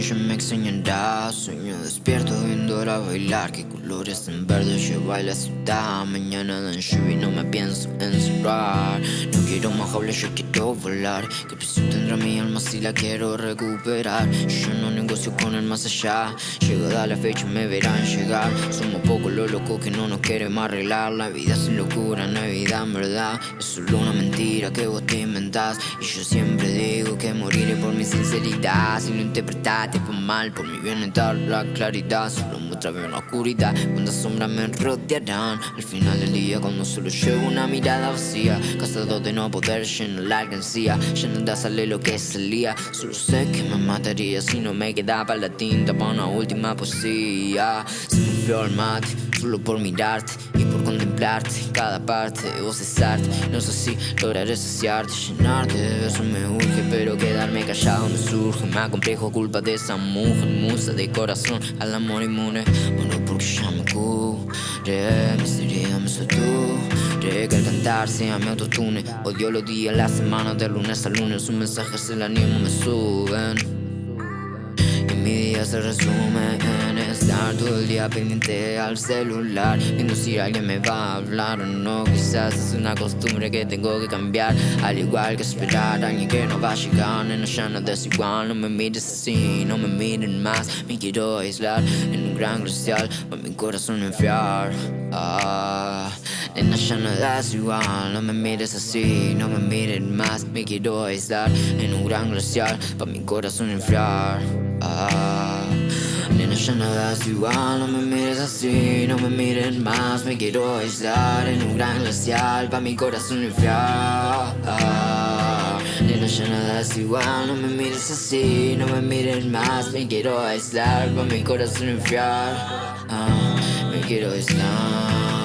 ya me extrañará Sueño despierto viendo a bailar. Que colores en verde lleva la ciudad. Mañana dan lluvia y no me pienso encerrar. No quiero más jaula, yo quiero volar. Que precio tendrá mi alma si la quiero recuperar. Yo no negocio con el más allá. Llegada la fecha me verán llegar. Somos pocos los locos que no nos queremos arreglar. La vida sin locura no hay vida en verdad. Es solo una mentira que vos te inventás. Y yo siempre digo que moriré sinceridad. Si lo interpretaste fue mal Por mi bienestar la claridad. Solo muéstrame la oscuridad. Cuántas sombras me rodearán. Al final del día cuando solo llevo una mirada vacía. Cansado de no poder llenar la alcancía. Ya nada sale lo que salía Solo sé que me mataría si no me quedaba la tinta Para una última poesía. Se me enfrió el mate solo por mirarte y por contemplarte. Cada parte de vos es arte. No sé si lograré saciarte, llenarte de besos me urge Pero quedarme callado me surge. Me acomplejo culpa de esa mujer Musa de corazón. Al amor inmune Bueno porque ya me curé. Mis heridas me saturé Que al cantar sea mi autotune. Odio los días, las semanas de lunes a lunes. Sus mensajes el ánimo me suben. Y mi día se resume estar todo el día pendiente al celular Viendo si alguien me va a hablar o no. Quizás es una costumbre que tengo que cambiar Al igual que esperar a alguien que no va a llegar. Nena ya no es igual, no me mires así, no me miren más. Me quiero aislar en un gran glacial Para mi corazón enfriar. Ah, Nena ya no es igual, no me mires así, no me miren más. Me quiero aislar en un gran glacial Para mi corazón enfriar. Ah, Nena ya nada es igual, no me mires así, no me miren más Me quiero aislar en un gran glacial Pa' mi corazón enfriar Nena ya nada es igual, no me mires así, no me miren más Me quiero aislar pa' mi corazón enfriar ah, Me quiero aislar